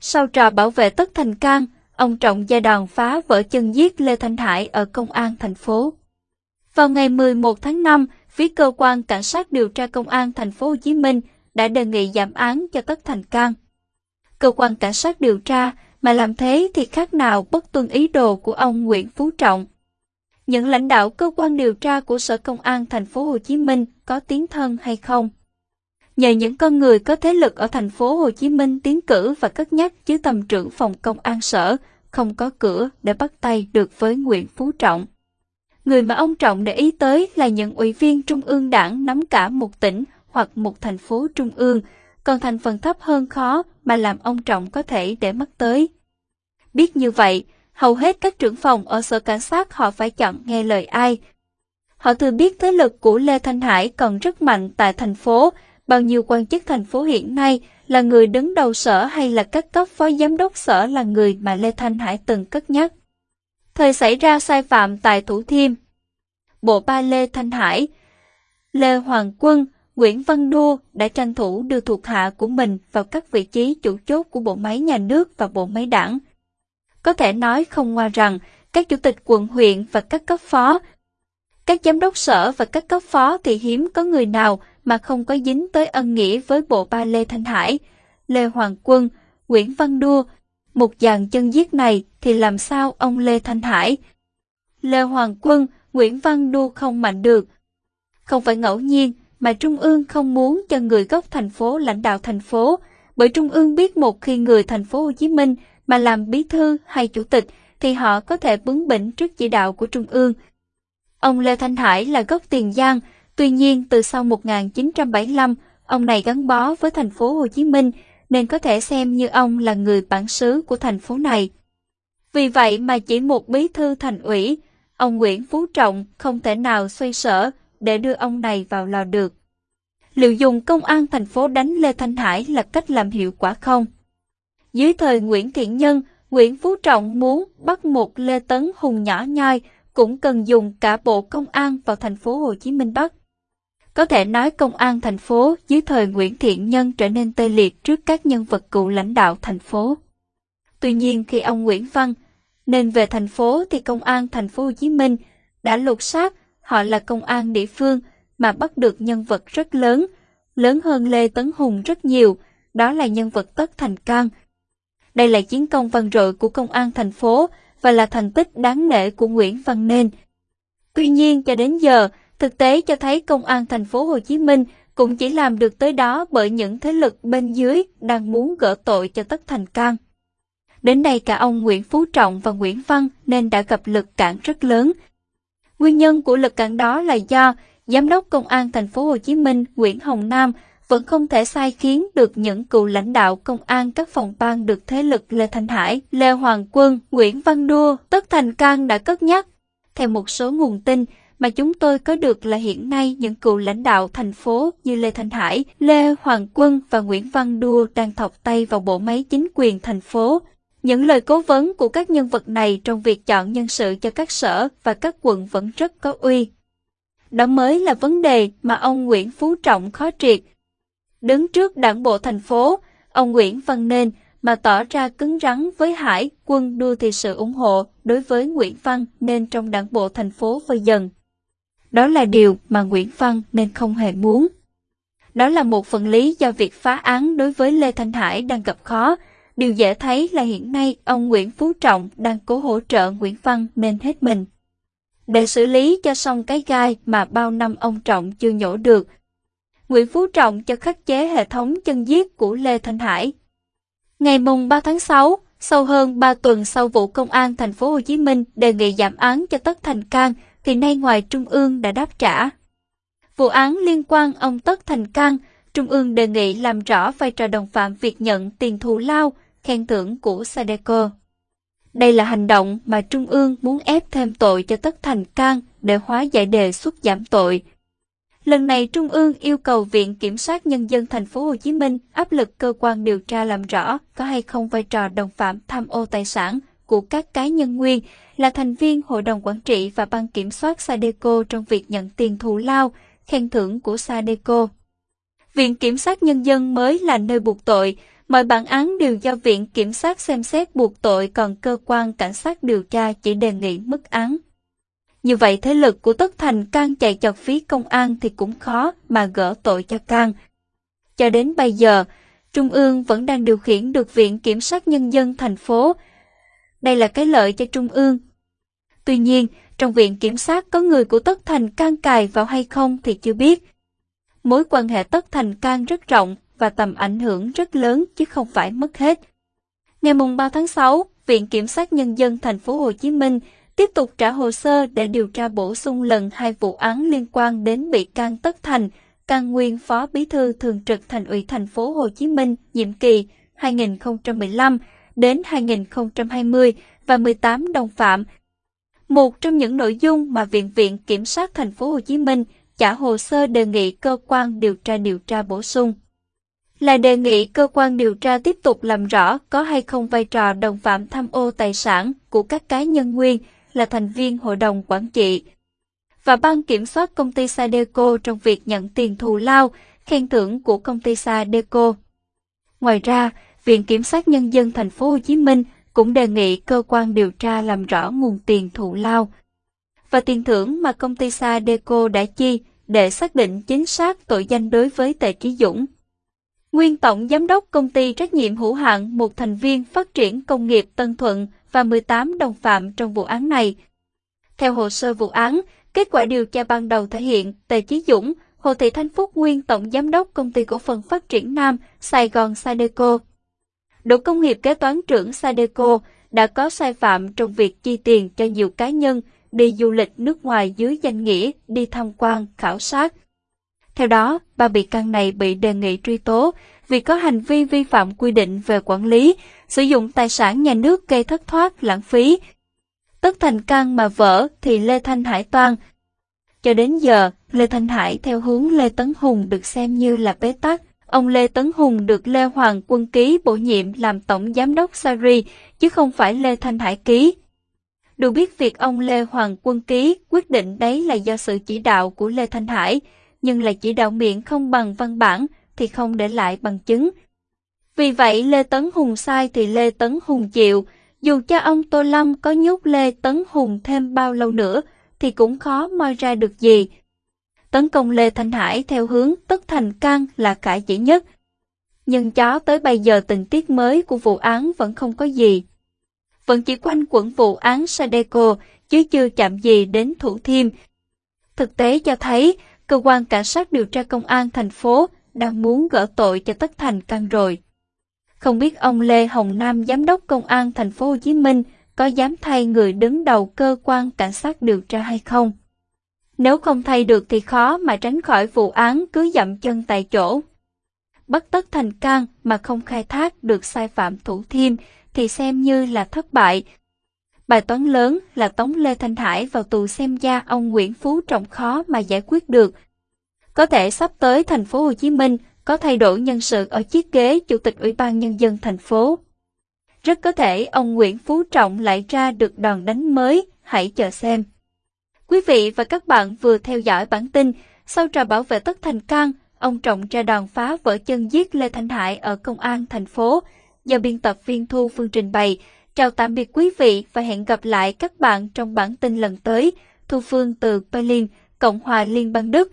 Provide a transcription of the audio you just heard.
sau trò bảo vệ Tất Thành Cang, ông Trọng gia đoàn phá vỡ chân giết Lê Thanh Hải ở công an thành phố. Vào ngày 11 tháng 5, phía cơ quan cảnh sát điều tra công an thành phố Hồ Chí Minh đã đề nghị giảm án cho Tất Thành Cang. Cơ quan cảnh sát điều tra mà làm thế thì khác nào bất tuân ý đồ của ông Nguyễn Phú Trọng. Những lãnh đạo cơ quan điều tra của Sở Công an thành phố Hồ Chí Minh có tiếng thân hay không? Nhờ những con người có thế lực ở thành phố Hồ Chí Minh tiến cử và cất nhắc chứ tầm trưởng phòng công an sở không có cửa để bắt tay được với Nguyễn Phú Trọng. Người mà ông Trọng để ý tới là những ủy viên trung ương đảng nắm cả một tỉnh hoặc một thành phố trung ương, còn thành phần thấp hơn khó mà làm ông Trọng có thể để mắt tới. Biết như vậy, hầu hết các trưởng phòng ở sở cảnh sát họ phải chọn nghe lời ai. Họ thừa biết thế lực của Lê Thanh Hải còn rất mạnh tại thành phố, bao nhiêu quan chức thành phố hiện nay là người đứng đầu sở hay là các cấp phó giám đốc sở là người mà Lê Thanh Hải từng cất nhắc. Thời xảy ra sai phạm tại Thủ Thiêm. Bộ ba Lê Thanh Hải, Lê Hoàng Quân, Nguyễn Văn Đô đã tranh thủ đưa thuộc hạ của mình vào các vị trí chủ chốt của bộ máy nhà nước và bộ máy đảng. Có thể nói không ngoa rằng các chủ tịch quận huyện và các cấp phó, các giám đốc sở và các cấp phó thì hiếm có người nào mà không có dính tới ân nghĩa với bộ ba Lê Thanh Hải, Lê Hoàng Quân, Nguyễn Văn Đua. Một dàn chân giết này thì làm sao ông Lê Thanh Hải, Lê Hoàng Quân, Nguyễn Văn Đua không mạnh được. Không phải ngẫu nhiên mà Trung ương không muốn cho người gốc thành phố lãnh đạo thành phố, bởi Trung ương biết một khi người thành phố Hồ Chí Minh mà làm bí thư hay chủ tịch thì họ có thể bướng bỉnh trước chỉ đạo của Trung ương. Ông Lê Thanh Hải là gốc Tiền Giang, tuy nhiên từ sau 1975, ông này gắn bó với thành phố Hồ Chí Minh nên có thể xem như ông là người bản xứ của thành phố này. Vì vậy mà chỉ một bí thư thành ủy, ông Nguyễn Phú Trọng không thể nào xoay sở để đưa ông này vào lò được. Liệu dùng công an thành phố đánh Lê Thanh Hải là cách làm hiệu quả không? Dưới thời Nguyễn Thiện Nhân, Nguyễn Phú Trọng muốn bắt một Lê Tấn Hùng nhỏ nhoi cũng cần dùng cả bộ công an vào thành phố Hồ Chí Minh bắt. Có thể nói công an thành phố dưới thời Nguyễn Thiện Nhân trở nên tê liệt trước các nhân vật cựu lãnh đạo thành phố. Tuy nhiên khi ông Nguyễn Văn nên về thành phố thì công an thành phố Hồ Chí Minh đã lột xác họ là công an địa phương mà bắt được nhân vật rất lớn, lớn hơn Lê Tấn Hùng rất nhiều, đó là nhân vật Tất Thành Cang. Đây là chiến công vang dội của công an thành phố và là thành tích đáng nể của Nguyễn Văn Nên. Tuy nhiên cho đến giờ, thực tế cho thấy công an thành phố Hồ Chí Minh cũng chỉ làm được tới đó bởi những thế lực bên dưới đang muốn gỡ tội cho Tất Thành Cang. Đến đây cả ông Nguyễn Phú Trọng và Nguyễn Văn nên đã gặp lực cản rất lớn. Nguyên nhân của lực cản đó là do Giám đốc Công an thành phố Hồ Chí Minh Nguyễn Hồng Nam vẫn không thể sai khiến được những cựu lãnh đạo công an các phòng ban được thế lực Lê Thanh Hải, Lê Hoàng Quân, Nguyễn Văn Đua, Tất Thành Cang đã cất nhắc. Theo một số nguồn tin mà chúng tôi có được là hiện nay những cựu lãnh đạo thành phố như Lê Thanh Hải, Lê Hoàng Quân và Nguyễn Văn Đua đang thọc tay vào bộ máy chính quyền thành phố. Những lời cố vấn của các nhân vật này trong việc chọn nhân sự cho các sở và các quận vẫn rất có uy. Đó mới là vấn đề mà ông Nguyễn Phú Trọng khó triệt. Đứng trước đảng bộ thành phố, ông Nguyễn Văn Nên mà tỏ ra cứng rắn với Hải quân đua thì sự ủng hộ đối với Nguyễn Văn nên trong đảng bộ thành phố vơi dần. Đó là điều mà Nguyễn Văn nên không hề muốn. Đó là một phần lý do việc phá án đối với Lê Thanh Hải đang gặp khó. Điều dễ thấy là hiện nay ông Nguyễn Phú Trọng đang cố hỗ trợ Nguyễn Văn nên hết mình để xử lý cho xong cái gai mà bao năm ông Trọng chưa nhổ được. Nguyễn Phú Trọng cho khắc chế hệ thống chân giết của Lê Thanh Hải. Ngày mùng 3 tháng 6, sau hơn 3 tuần sau vụ công an thành phố Hồ Chí Minh đề nghị giảm án cho Tất Thành Cang, thì nay ngoài Trung ương đã đáp trả. Vụ án liên quan ông Tất Thành Cang, Trung ương đề nghị làm rõ vai trò đồng phạm việc nhận tiền thù lao, khen thưởng của Sadeco. Đây là hành động mà Trung ương muốn ép thêm tội cho Tất Thành Cang để hóa giải đề xuất giảm tội. Lần này Trung ương yêu cầu Viện Kiểm sát Nhân dân thành phố Hồ Chí Minh áp lực cơ quan điều tra làm rõ có hay không vai trò đồng phạm tham ô tài sản của các cá nhân nguyên là thành viên Hội đồng Quản trị và Ban Kiểm soát Sadeco trong việc nhận tiền thù lao, khen thưởng của Sadeco. Viện Kiểm sát Nhân dân mới là nơi buộc tội, Mọi bản án đều do Viện Kiểm sát xem xét buộc tội còn cơ quan cảnh sát điều tra chỉ đề nghị mức án. Như vậy thế lực của Tất Thành can chạy chọt phí công an thì cũng khó mà gỡ tội cho can. Cho đến bây giờ, Trung ương vẫn đang điều khiển được Viện Kiểm sát Nhân dân thành phố. Đây là cái lợi cho Trung ương. Tuy nhiên, trong Viện Kiểm sát có người của Tất Thành can cài vào hay không thì chưa biết. Mối quan hệ Tất Thành can rất rộng và tầm ảnh hưởng rất lớn chứ không phải mất hết. Ngày 3 tháng 6, Viện Kiểm sát Nhân dân thành phố Hồ Chí Minh tiếp tục trả hồ sơ để điều tra bổ sung lần hai vụ án liên quan đến bị can Tất Thành, can nguyên Phó Bí thư Thường trực Thành ủy thành phố Hồ Chí Minh nhiệm kỳ 2015 đến 2020 và 18 đồng phạm. Một trong những nội dung mà Viện Viện Kiểm sát thành phố Hồ Chí Minh trả hồ sơ đề nghị cơ quan điều tra điều tra bổ sung là đề nghị cơ quan điều tra tiếp tục làm rõ có hay không vai trò đồng phạm tham ô tài sản của các cá nhân nguyên là thành viên hội đồng quản trị và ban kiểm soát công ty Sadeco trong việc nhận tiền thù lao, khen thưởng của công ty Sadeco. Ngoài ra, Viện Kiểm sát Nhân dân thành phố Hồ Chí Minh cũng đề nghị cơ quan điều tra làm rõ nguồn tiền thù lao và tiền thưởng mà công ty Sadeco đã chi để xác định chính xác tội danh đối với Tề Trí Dũng. Nguyên Tổng Giám đốc Công ty Trách nhiệm hữu hạn một thành viên phát triển công nghiệp Tân Thuận và 18 đồng phạm trong vụ án này. Theo hồ sơ vụ án, kết quả điều tra ban đầu thể hiện Tề Chí Dũng, Hồ Thị Thanh Phúc nguyên Tổng Giám đốc Công ty Cổ phần Phát triển Nam, Sài Gòn Sadeco đội Công nghiệp kế toán trưởng Sadeco đã có sai phạm trong việc chi tiền cho nhiều cá nhân đi du lịch nước ngoài dưới danh nghĩa đi tham quan, khảo sát. Theo đó, ba bị can này bị đề nghị truy tố vì có hành vi vi phạm quy định về quản lý, sử dụng tài sản nhà nước gây thất thoát, lãng phí. Tất thành căn mà vỡ thì Lê Thanh Hải toan. Cho đến giờ, Lê Thanh Hải theo hướng Lê Tấn Hùng được xem như là bế tắc. Ông Lê Tấn Hùng được Lê Hoàng Quân Ký bổ nhiệm làm Tổng Giám đốc Sari, chứ không phải Lê Thanh Hải ký. Được biết việc ông Lê Hoàng Quân Ký quyết định đấy là do sự chỉ đạo của Lê Thanh Hải, nhưng là chỉ đạo miệng không bằng văn bản thì không để lại bằng chứng. Vì vậy Lê Tấn Hùng sai thì Lê Tấn Hùng chịu, dù cho ông Tô Lâm có nhốt Lê Tấn Hùng thêm bao lâu nữa thì cũng khó moi ra được gì. Tấn công Lê Thanh Hải theo hướng tất thành can là khả dễ nhất. Nhưng chó tới bây giờ tình tiết mới của vụ án vẫn không có gì. Vẫn chỉ quanh quẩn vụ án Sadeco, chứ chưa chạm gì đến Thủ Thiêm. Thực tế cho thấy, cơ quan cảnh sát điều tra công an thành phố đang muốn gỡ tội cho Tất Thành Cang rồi. Không biết ông Lê Hồng Nam, giám đốc công an thành phố Hồ Chí Minh có dám thay người đứng đầu cơ quan cảnh sát điều tra hay không? Nếu không thay được thì khó mà tránh khỏi vụ án cứ dậm chân tại chỗ. bất Tất Thành Cang mà không khai thác được sai phạm thủ thiêm thì xem như là thất bại. Bài toán lớn là tống Lê Thanh Hải vào tù xem ra ông Nguyễn Phú Trọng khó mà giải quyết được. Có thể sắp tới thành phố Hồ Chí Minh có thay đổi nhân sự ở chiếc ghế Chủ tịch Ủy ban Nhân dân thành phố. Rất có thể ông Nguyễn Phú Trọng lại ra được đòn đánh mới, hãy chờ xem. Quý vị và các bạn vừa theo dõi bản tin sau trò bảo vệ tất thành can, ông Trọng ra đòn phá vỡ chân giết Lê Thanh Hải ở công an thành phố do biên tập viên Thu Phương trình bày. Chào tạm biệt quý vị và hẹn gặp lại các bạn trong bản tin lần tới. Thu Phương từ Berlin, Cộng hòa Liên bang Đức.